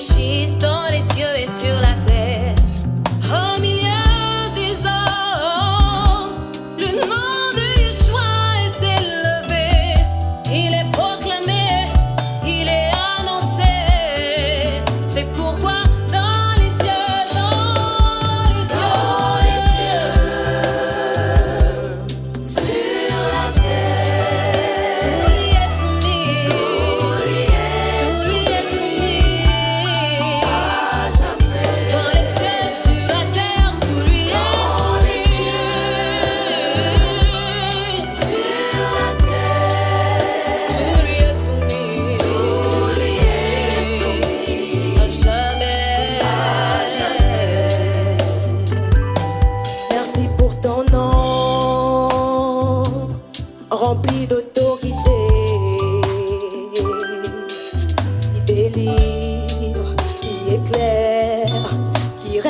she's done.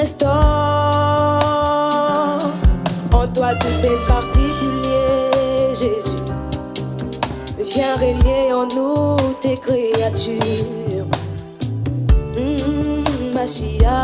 restaure. En toi tout est particulier, Jésus. Viens régner en nous tes créatures. Mmh, Machia.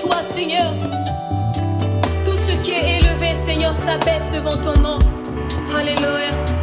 toi, Seigneur. Tout ce qui est élevé, Seigneur, s'abaisse devant ton nom. Alléluia.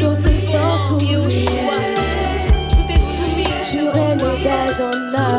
chose te sens soumis. Tout est soumis. Tu renaît d'âge en âge.